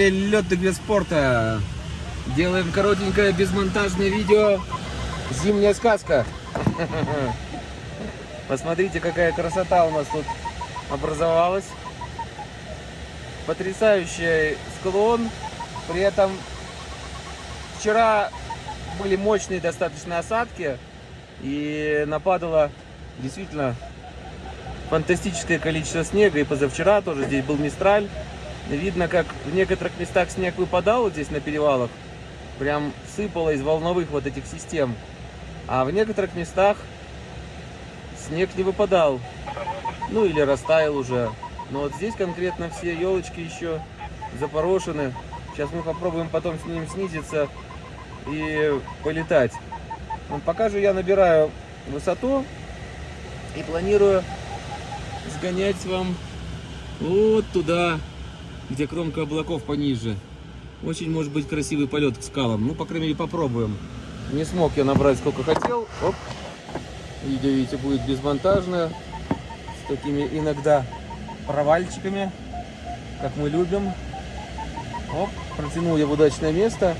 Любители летных вид спорта. Делаем коротенькое безмонтажное видео «Зимняя сказка». Посмотрите, какая красота у нас тут образовалась. Потрясающий склон. При этом вчера были мощные достаточно осадки. И нападало действительно фантастическое количество снега. И позавчера тоже здесь был Мистраль. Видно, как в некоторых местах снег выпадал вот здесь на перевалах. Прям сыпало из волновых вот этих систем. А в некоторых местах снег не выпадал. Ну или растаял уже. Но вот здесь конкретно все елочки еще запорошены. Сейчас мы попробуем потом с ним снизиться и полетать. Ну, пока же я набираю высоту и планирую сгонять вам вот туда, где кромка облаков пониже. Очень может быть красивый полет к скалам. Ну, по крайней мере, попробуем. Не смог я набрать сколько хотел. Оп. Видео, видите, будет безмонтажное. С такими иногда провальчиками, как мы любим. Оп, протянул я в удачное место.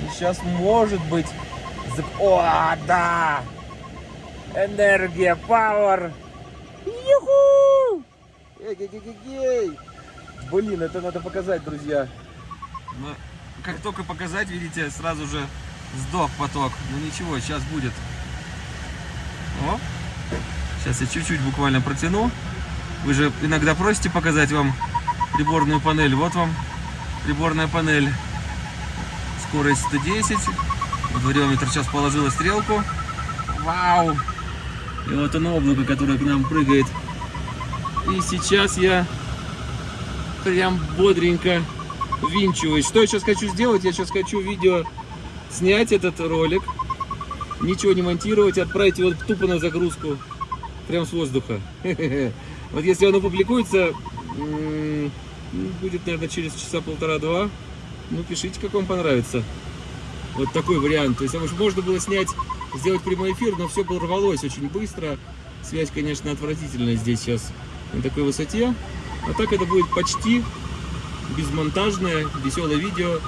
И сейчас, может быть... О, да! Энергия, пауэр! Юху! Эй-гей-гей-гей! Блин, это надо показать, друзья. Но как только показать, видите, сразу же сдох поток. Ну ничего, сейчас будет. О! Сейчас я чуть-чуть буквально протяну. Вы же иногда просите показать вам приборную панель. Вот вам приборная панель. Скорость 110. Вот вариометр сейчас положила стрелку. Вау! И вот оно облако, которое к нам прыгает. И сейчас я прям бодренько винчиваюсь. Что я сейчас хочу сделать? Я сейчас хочу видео снять этот ролик, ничего не монтировать, отправить его тупо на загрузку, прям с воздуха. Вот если оно публикуется, будет, наверное, через часа полтора-два, ну, пишите, как вам понравится. Вот такой вариант. То есть, можно было снять сделать прямой эфир, но все рвалось очень быстро. Связь, конечно, отвратительная здесь сейчас на такой высоте. А так это будет почти безмонтажное, веселое видео.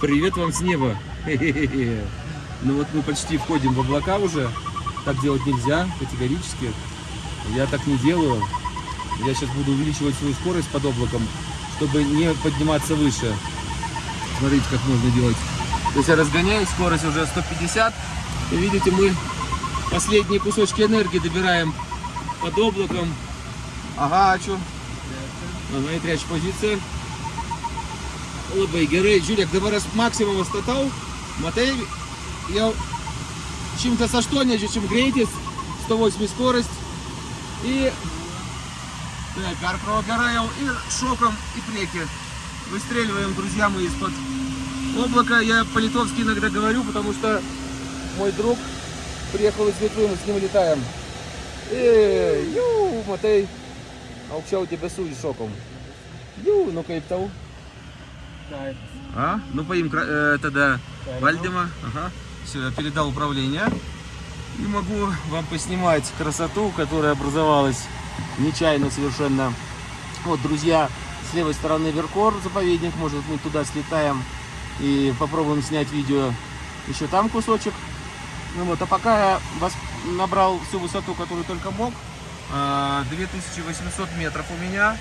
Привет вам с неба! Ну вот мы почти входим в облака уже. Так делать нельзя, категорически. Я так не делаю. Я сейчас буду увеличивать свою скорость под облаком, чтобы не подниматься выше. Смотрите, как можно делать. То есть я разгоняю, скорость уже 150. И видите, мы последние кусочки энергии добираем под облаком. Ага, а что? Ага, и трячь позиция. Labai gerai, žiūrėk, dabar aš maksimumą statau, matai, jau 180 грейтис, 108 скорость, и так, gerai jau и шоком, и преки. Выстреливаем, друзья мои, из-под облака. Я по-литовски иногда говорю, потому что мой друг приехал из Литвы, мы с ним летаем. И, ю, matai, aukščiau debesų iššokom. Ю, ну kaip tau? А? Ну поим э, тогда Вальдема. Ага. Все, я передал управление. И могу вам поснимать красоту, которая образовалась нечаянно совершенно. Вот, друзья, с левой стороны Веркор заповедник. Может, мы туда слетаем и попробуем снять видео еще там кусочек. Ну вот, а пока я вас набрал всю высоту, которую только мог. 2800 а, метров у меня.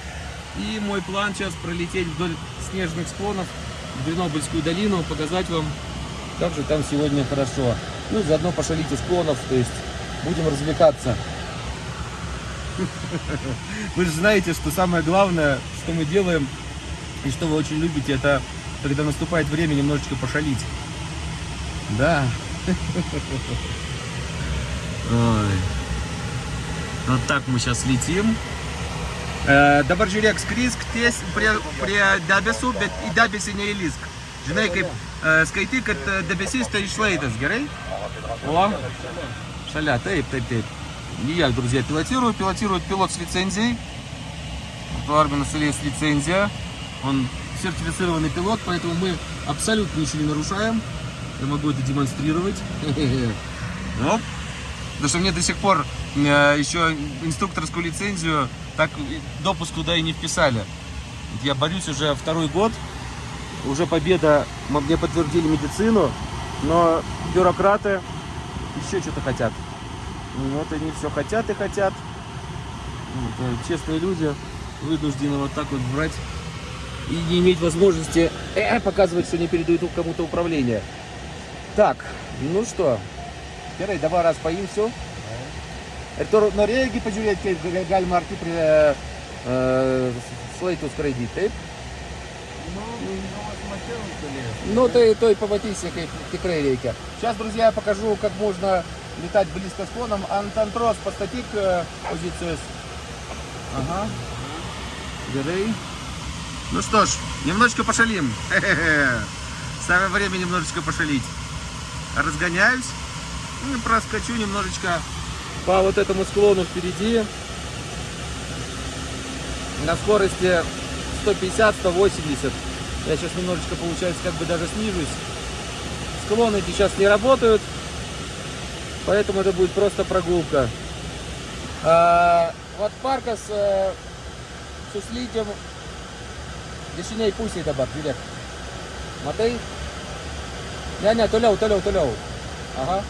И мой план сейчас пролететь вдоль снежных склонов в Гренобыльскую долину, показать вам, как же там сегодня хорошо. Ну, заодно пошалить из склонов, то есть будем развлекаться. Вы же знаете, что самое главное, что мы делаем, и что вы очень любите, это когда наступает время немножечко пошалить. Да. Ой. Вот так мы сейчас lėtім. Dabar žiūrėk, skrisk ties prie, prie debesų, bet į debesį neįlysk. Žinai, kaip skaitai, kad debesys tai išlaidas, gerai? О, шаля, taip, taip, taip. Не я, друзья, пилотирую. Пилотирует пилот с лицензией. У Армина есть лицензия. Он сертифицированный пилот, поэтому мы абсолютно ничего не нарушаем. Я могу это демонстрировать. Оп. Потому что мне до сих пор э, еще инструкторскую лицензию так допуск туда и не вписали. Я борюсь уже второй год. Уже победа, мне подтвердили медицину, но бюрократы еще что-то хотят. Вот они все хотят и хотят. Вот, э, честные люди вынуждены вот так вот брать и не иметь возможности э, показывать, что не передают кому-то управление. Так, ну что, Paimsiu. Ir tu norėjai pažiūrėti, kaip ga- galima arti prie e, šlaitų skraidyti, taip? Ну, ты, то и пamatysi, kaip tikrai reikia. Сейчас, друзья, покажу, как можно летать близко склоном. Антантрос, постатик позицию. Ага. Gerai. Ну что ж, немножечко пошалим. Самое время немножечко пошалить. Разгоняюсь. Ну, и проскочу немножечко по вот этому склону впереди. На скорости 150-180. Я сейчас немножечко, получается, как бы даже снижусь. Склоны эти сейчас не работают. Поэтому это будет просто прогулка. А, вот парка с э, suslydėm dešiniai pusėje dabar, žiūrėk. Matai? Ne, ne, toliau, toliau, toliau. Ага.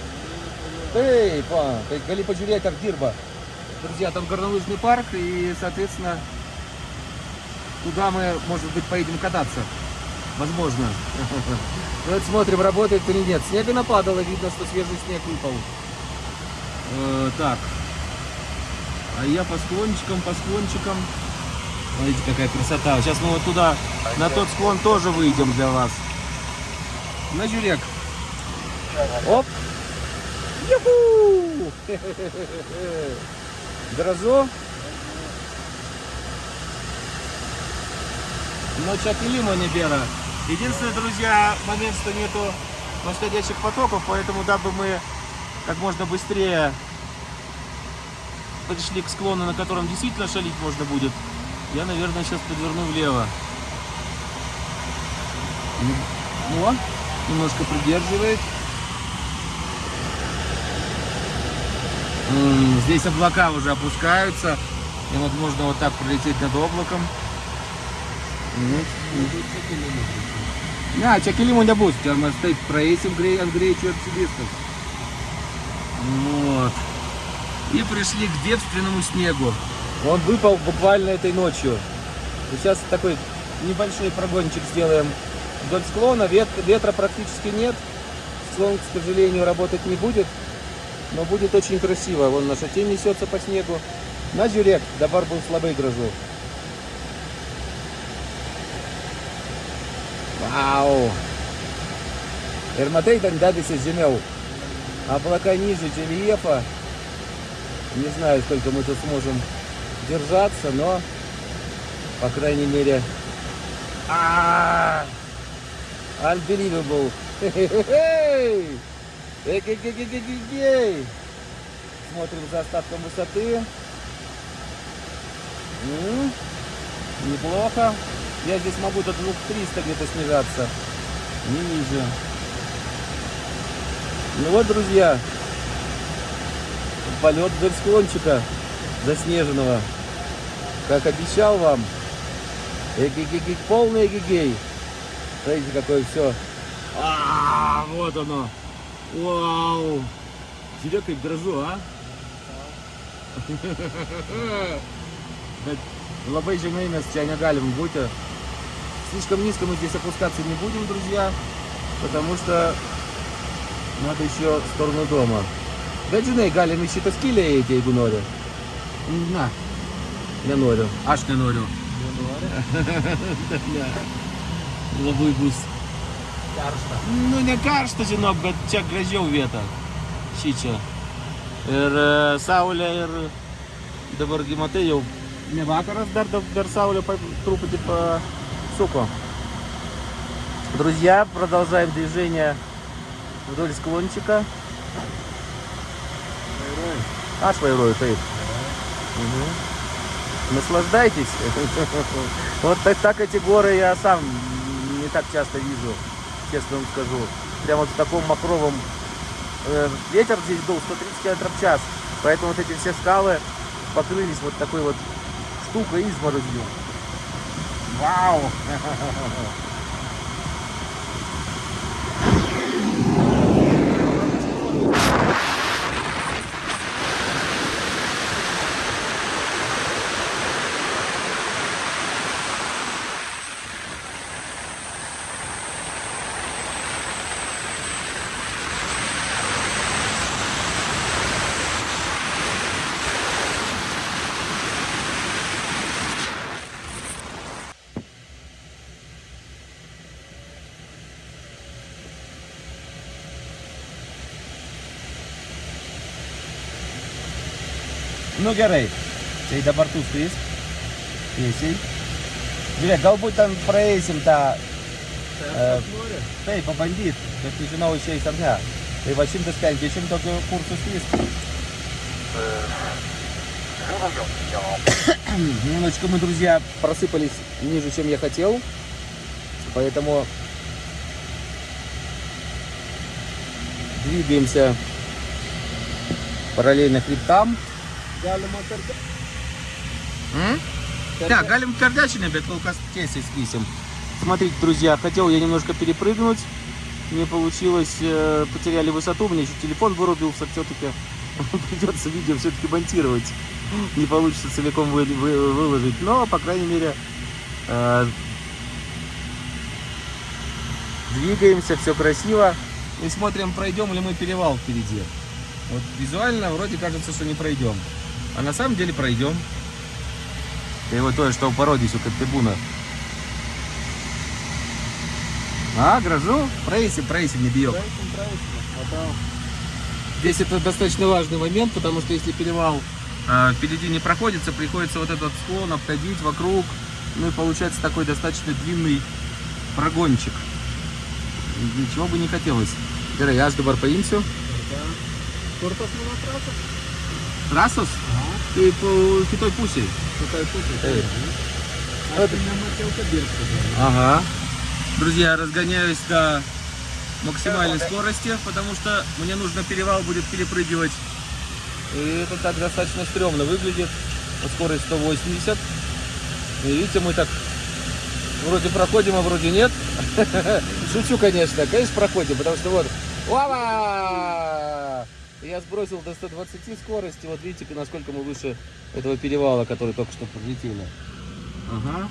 Va, tai gali pažiūrėti, ar dirba. Друзья, там горнолыжный парк, и, соответственно, туда мы, может быть, поедем кататься. Возможно. Вот смотрим, работает или нет. Снега нападало, видно, что свежий снег выпал. Э, Так. А я по склончикам, по склончикам. Смотрите, какая красота. Сейчас мы вот туда, на тот склон тоже выйдем для вас. На жюрек. Оп. Юху! Грозу. Но Чакилима не бера. Единственное, друзья, момент, что нету восходящих потоков, поэтому дабы мы как можно быстрее подошли к склону, на котором действительно шалить можно будет, я, наверное, сейчас подверну влево. Ну, о, немножко придерживает. Здесь облака уже опускаются. И вот можно вот так пролететь над облаком. Да, чакелиму не будет. Там стоит проесим грей, Андрей. Вот. И пришли к девственному снегу. Он выпал буквально этой ночью. И сейчас такой небольшой прогончик сделаем вдоль склона. Вет- ветра практически нет. Склон, к сожалению, работать не будет. Но будет очень красиво. Вон наша тень несется по снегу. На жюрек, dabar bus labai gražu. Вау! Matai, ten dedasi žemiau. Облака ниже рельефа. Не знаю, сколько мы тут сможем держаться, но, по крайней мере, а unbelievable. Хе-хе-хе-хей! Эй-гей-гей-гей-гей-гей! Смотрим за остатком высоты. М, Неплохо. Я здесь могу до 2300 где-то снижаться. Не ниже. Ну вот, друзья, полет вдоль склончика заснеженного. Как обещал вам. Эгегегей, полный эгегей. Смотрите, какое все. А, вот оно. Вау. Тебе как дрожу, а? Bet labai žemai mes čia negalim būti. Слишком низко мы здесь опускаться не будем, друзья, потому что надо еще в сторону дома. Bet žinai, galim į šitą skylę įeiti, jeigu nori. Na, nenoriu. Aš nenoriu. ne. Labai bus. Karšta. Nu, ne karšta, žinok, bet čia gražiau vieta. Šį čia. Ir saulė, ir dabargi matai jau ne vakaras, dar, dar, saulė pa, трупати пasuko. Друзья, продолжаем движение вдоль склончика. Аж вайрую, taip. Мгм. Наслаждайтесь. Вот так, так эти горы я сам не так часто вижу, честно вам скажу. Прямо вот в таком махровом э, ветер здесь был 130 км в час. Поэтому вот эти все скалы покрылись вот такой вот штукой изморозью. Вау! Nu gerai, tai dabar tu skrisk tiesiai. Žiūrėk, galbūt ten praeisim tą, e, tai pabandyt, bet nežinau išeis ar ne. Tai va 150 tokių kursų skrisk. Немножечко мы, друзья, просыпались ниже, чем я хотел. Поэтому двигаемся параллельно хребтам. Да, галим bet kol kas tiesiai skrisim. Смотрите, друзья, хотел я немножко перепрыгнуть. Не получилось, э, потеряли высоту, у меня еще телефон вырубился, все-таки придется видео все-таки монтировать. Не получится целиком вы- вы- выложить, но, по крайней мере, э, двигаемся, все красиво. И смотрим, пройдем ли мы перевал впереди. Вот визуально вроде кажется, что не пройдем. А на самом деле пройдем. Ты его то, что породись у трибуна. А, грожу? Проеси, проеси, не. Matau. Здесь это достаточно важный момент, потому что если перевал э, впереди не проходится, приходится вот этот склон обходить вокруг. Ну и получается такой достаточно длинный прогончик. Ничего бы не хотелось. Gerai, aš dabar paimsiu. Tai po kitoj pusėje. Kitai pusė. Taip. Aš tai nemačiau, kad dirbtų. Ага. Друзья, разгоняюсь до максимальной скорости, потому что мне нужно перевал будет перепрыгивать. И это так достаточно стрёмно выглядит. Скорость 180. И видите, мы так вроде проходим, а вроде нет. Шучу, конечно. Конечно, проходим, потому что вот... Лава! Я сбросил до 120 скорости. Вот видите, насколько мы выше этого перевала, который только что пролетели. Ага.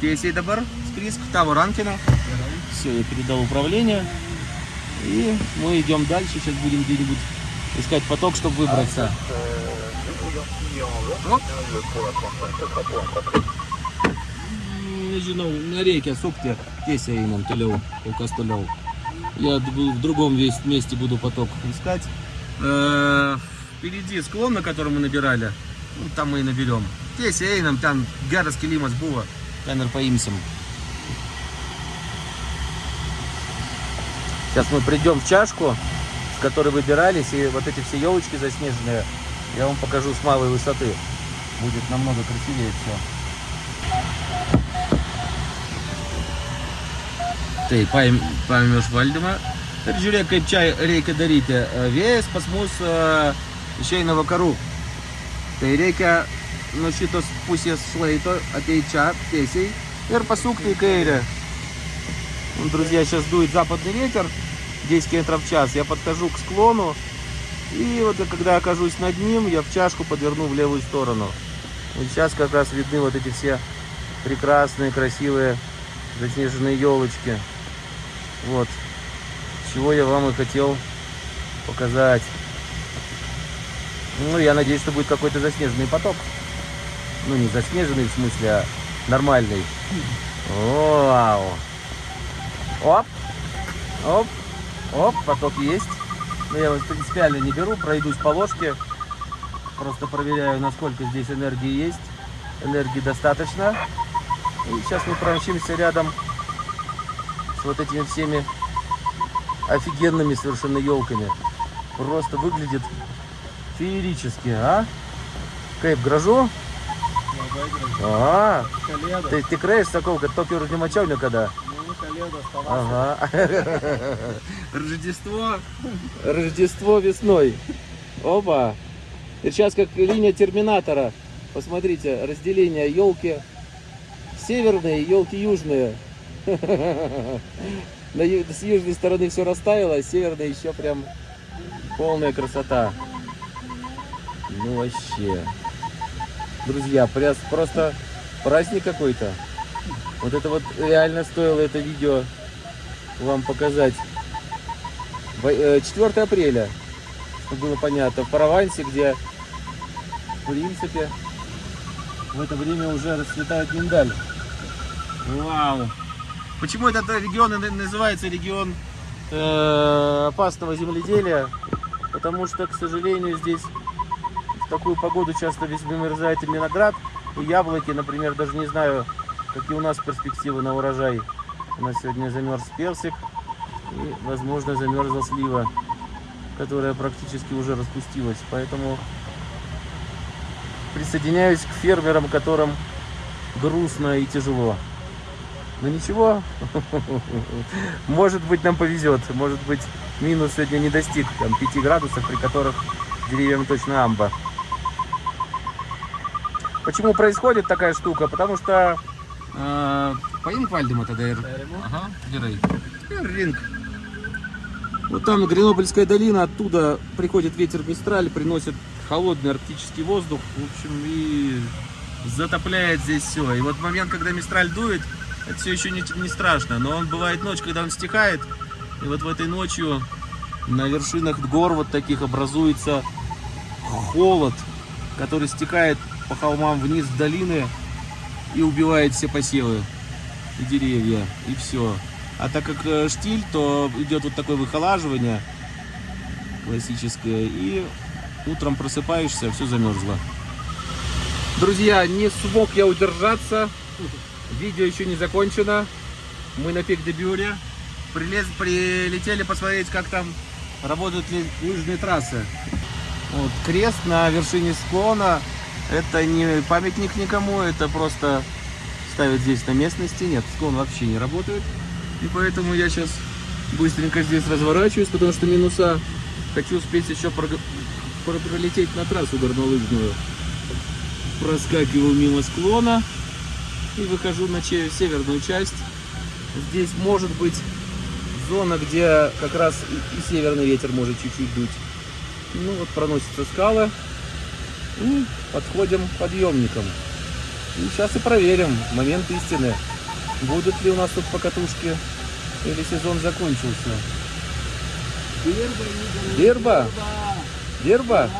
Tiesiai dabar skrisk tavo rankiną. Все, я передал управление. И мы идем дальше. Сейчас будем где-нибудь искать поток, чтобы выбраться. Оп. Nežinau, nereikia sukti tiesiai einam toliau, kol kas toliau. Я в другом месте буду поток искать. Э, Впереди склон, на котором мы набирали. Ну, там мы и наберем. Einam, ten geras kilimas buvo. Ten ir paimsim. Сейчас мы придем в чашку, с которой выбирались, и вот эти все елочки заснеженные, я вам покажу с малой высоты. Будет намного красивее все. Tai paim, paėmė iš valdymą. Ir žiūrėk, kaip čia reikia daryti. Vėjas pas mus išeina vakarų. Tai reikia nuo šitos pusės šlaito ateiti čia tiesiai ir pasukti į kairę. Друзья, сейчас дует западный ветер, 10 км в час. Я подхожу к склону, и вот когда окажусь над ним, я в чашку подверну в левую сторону. И сейчас как раз видны вот эти все прекрасные, красивые заснеженные елочки. Вот, чего я вам и хотел показать. Ну, я надеюсь, что будет какой-то заснеженный поток. Ну, не заснеженный в смысле, а нормальный. Вау! Оп! Оп! Оп, поток есть. Но я его принципиально не беру, пройдусь по ложке. Просто проверяю, насколько здесь энергии есть. Энергии достаточно. И сейчас мы промчимся рядом вот этими всеми офигенными совершенно елками. Просто выглядит феерически, а? Labai gražu. А, sakau, kad tokio ir nemačiau niekada. Nu, Сколько лет оставалось? Ага. Рождество. Рождество весной. Опа. И сейчас как линия терминатора. Посмотрите, разделение елки северные, елки южные. С южной стороны все растаяло, а с северной еще прям полная красота. Ну вообще. Друзья, просто праздник какой-то. Вот это вот реально стоило это видео вам показать. Во- э, 4 апреля, чтобы было понятно, в Провансе, где, в принципе, в это время уже расцветает миндаль. Вау! Почему этот регион называется регион э, опасного земледелия? Потому что, к сожалению, здесь в такую погоду часто весь вымерзает и виноград, и яблоки, например, даже не знаю, какие у нас перспективы на урожай. У нас сегодня замерз персик и, возможно, замерзла слива, которая практически уже распустилась. Поэтому присоединяюсь к фермерам, которым грустно и тяжело. Но ничего, может быть нам повезет, может быть минус сегодня не достиг там, 5 градусов, при которых деревьям точно амба. Почему происходит такая штука? Потому что... Э, поим Вальдема тогда? Ага, Дирей. Ринг. Вот там Гренобльская долина, оттуда приходит ветер Мистраль, приносит холодный арктический воздух, в общем, и затопляет здесь все. И вот момент, когда Мистраль дует, это все еще не, не страшно, но он бывает ночь, когда он стихает, и вот в этой ночью на вершинах гор вот таких образуется холод, который стекает по холмам вниз в долины и убивает все посевы и деревья, и все. А так как э, штиль, то идет вот такое выхолаживание классическое, и утром просыпаешься, все замерзло. Друзья, не смог я удержаться. Видео еще не закончено. Мы на пик де. Прилез, прилетели посмотреть, как там работают ли лыжные трассы. Вот, крест на вершине склона. Это не памятник никому, это просто ставят здесь на местности. Нет, склон вообще не работает. И поэтому я сейчас быстренько здесь разворачиваюсь, потому что минуса. Хочу успеть еще пролететь на трассу горнолыжную. Проскакиваю мимо склона и выхожу на северную часть. Здесь может быть зона, где как раз и, и северный ветер может чуть-чуть дуть. Ну вот проносятся скалы. И подходим к подъемникам. И сейчас и проверим момент истины. Будут ли у нас тут покатушки или сезон закончился? Дерба? Дерба?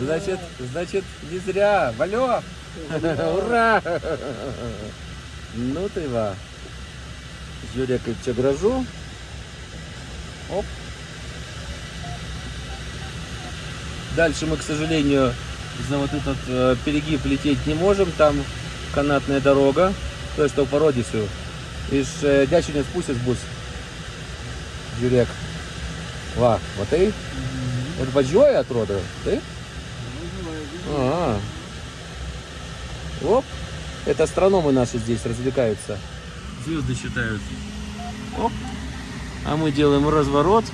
Значит, значит, не зря. Валё! Ура! Ну ты ва. Жюряковича грожу. Оп. Дальше мы, к сожалению, за вот этот э, перегиб лететь не можем. Там канатная дорога. То, что по родису. Iš e, dešinės pusės bus. Žiūrėk. Va, matai? Ir važiuoja, atrodo. Taip? А. Оп. Это астрономы наши здесь развлекаются. Звезды считают. Оп. А мы делаем разворот.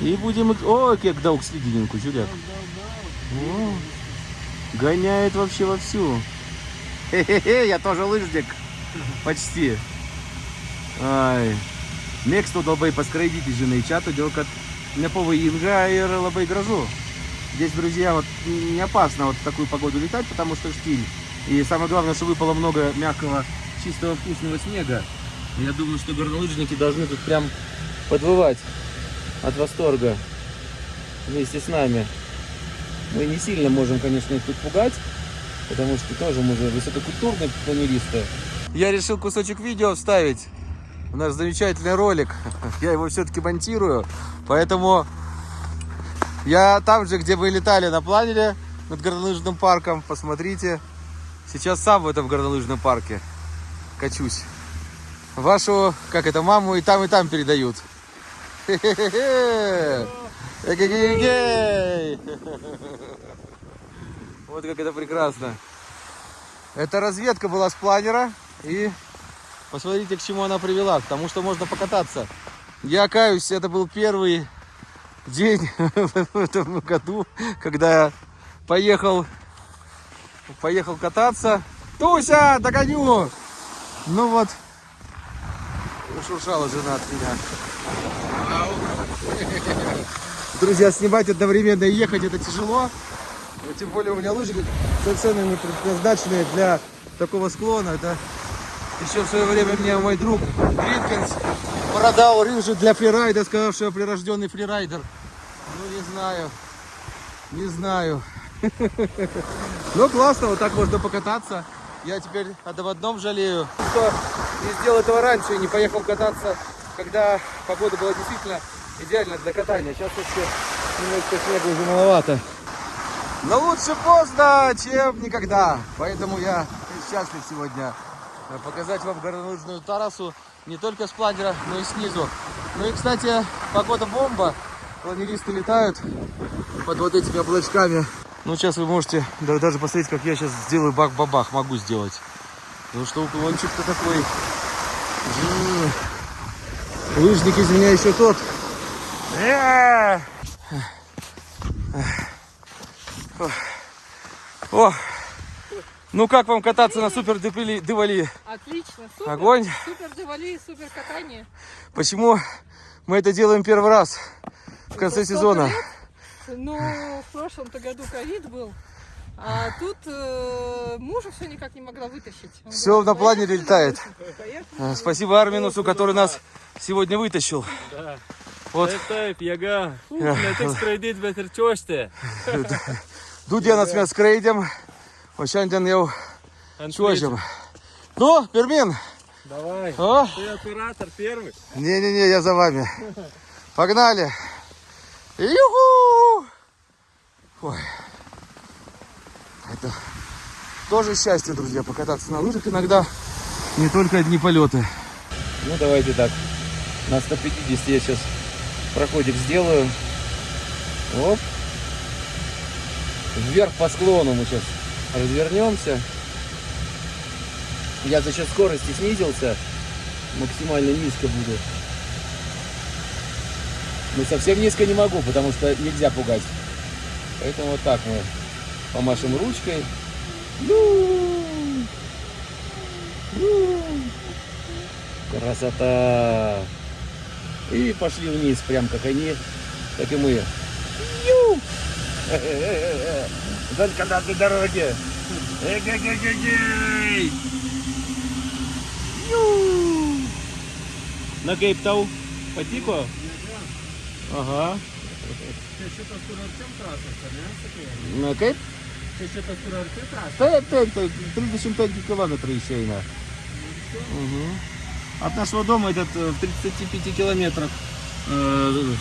И будем... О, как даук слідінку, чудяк. О, гоняет вообще вовсю. Хе-хе-хе, я тоже лыжник. Почти. Ай. Мексто labai paskraidyti, žinai, čia todėl, kad nepavojinga ir labai gražу. Здесь, друзья, вот не опасно вот в такую погоду летать, потому что штиль. И самое главное, что выпало много мягкого, чистого, вкусного снега. Я думаю, что горнолыжники должны тут прям подвывать от восторга вместе с нами. Мы не сильно можем, конечно, их тут пугать, потому что тоже мы же высококультурные планеристы. Я решил кусочек видео вставить в наш замечательный ролик. Я его все-таки монтирую, поэтому я там же, где вы летали на планере над горнолыжным парком, посмотрите. Сейчас сам в этом горнолыжном парке качусь. Вашу, как это, маму и там, и там передают. Вот как это прекрасно. Это разведка была с планера. И Посмотрите, к чему она привела. К тому, что можно покататься. Я каюсь, это был первый день в этом году, когда я поехал, поехал кататься. Туся, догоню! Ну вот, ушуршала жена от меня. Друзья, снимать одновременно и ехать это тяжело. Но Тем более у меня лыжи совершенно не предназначенные для такого склона. Это еще в свое время мне мой друг Гринкинс продал лыжи для фрирайда, сказав, что я прирожденный фрирайдер. Ну, не знаю. Не знаю. Ну, классно, вот так можно покататься. Я теперь об одном жалею, что не сделал этого раньше и не поехал кататься, когда погода была действительно идеальна для катания. Сейчас вообще немножко снега уже маловато. Но лучше поздно, чем никогда. Поэтому я счастлив сегодня э, показать вам горнолыжную трассу не только с планера, но и снизу. Ну и, кстати, погода бомба. Планеристы летают под вот этими облачками. Ну, сейчас вы можете да- даже посмотреть, как я сейчас сделаю бак-бабах. Могу сделать. Потому что уклончик-то такой. М. Лыжник из меня еще тот. О, ну как вам кататься на супер Девали? Отлично, супер. Огонь. Супер девали, супер катание. Почему мы это делаем первый раз в конце Столько сезона? лет. Ну, в прошлом-то году ковид был. А тут э, мужа все никак не могла вытащить. Он Всё говорит, на планере «Поехали, летает». поехали. Э, Спасибо Арминусу, который нас сегодня вытащил. Да. Вот. Taip, taip, jėga. Uf, O šiandien jau čiuožiam. Ну, Пермин, Давай. о, Ты оператор первый. не-не-не, я за вами. Погнали. Юху! Ой. Это тоже счастье, друзья, покататься на лыжах иногда. Не только одни полеты. Ну, давайте так. На 150 я сейчас проходик сделаю. Оп. Вверх по склону мы сейчас развернемся. Я за счет скорости снизился. Максимально низко буду. Но совсем низко не могу, потому что нельзя пугать. Поэтому вот так мы помашем ручкой. Красота! И пошли вниз, прям как они, так и мы. Только на этой дороге. Эгегегегей! На Кейптау patiko? Aha. Čia šitas kur arčiau trasos, ar ne? Sakai, Na kaip? Čia šitas kur arčiau trasos. Taip, taip, taip, 35 километров išeina. Угу. От нашего дома этот э, в 35 километрах э,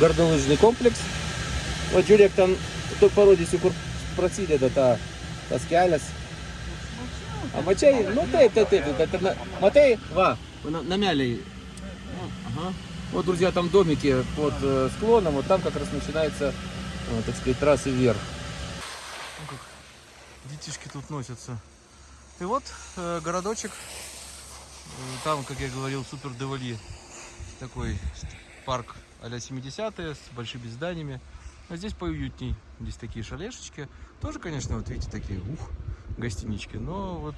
горнолыжный комплекс. Вот žiūrėk, ten tu parodysiu, kur prasideda ta, tas kelias. A mačiai, nu taip, taip, taip, bet na, matai, va, на- намяли. Ну, Ага. Вот, друзья, там домики под э, склоном, вот там как раз начинается, э, так сказать, трассы вверх. Детишки тут носятся. И вот э, городочек. Э, Там, как я говорил, супер девали. Такой парк а-ля 70-е с большими зданиями. А здесь поуютней. Здесь такие шалешечки. Тоже, конечно, вот видите, такие, ух, гостинички. Но вот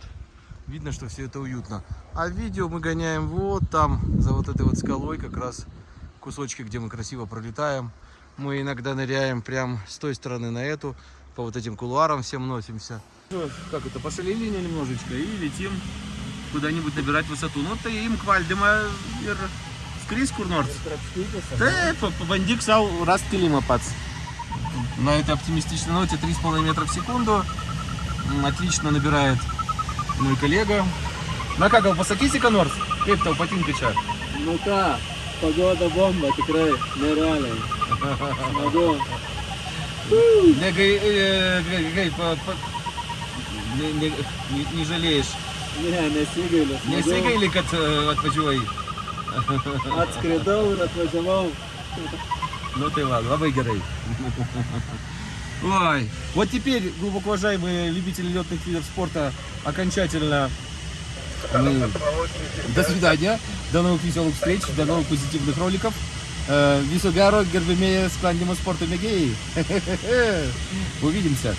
видно, что все это уютно. А видео мы гоняем вот там, за вот этой вот скалой, как раз кусочки, где мы красиво пролетаем. Мы иногда ныряем прям с той стороны на эту, по вот этим кулуарам всем носимся. Как это, пошалили немножечко и летим куда-нибудь набирать высоту. Ну, tai imk valdymą ir skrisk kur nors. Taip, pabandyk savo rast kilimą pats. На этой оптимистичной ноте 3,5 метра в секунду. Отлично набирает мой коллега. Patinka čia? Nu ką, pagoda bomba, tikrai, nerealiai. Smagu. Negai, e, gai, gai, pa, pa, ne, ne, ne, nežalėjai. Ne, nesigailiu. smagu. Nesigaili, kad e, atvažiuoji. Atskridau ir atvažiavau. Ну ты ладно, labai gerai. Ой, вот теперь, глубоко уважаемые любители летных видов спорта, окончательно Мы- До свидания, до новых веселых встреч, до новых позитивных роликов. Э, gero, gerbėmėjai sklandymo sporto mėgėjai. Увидимся.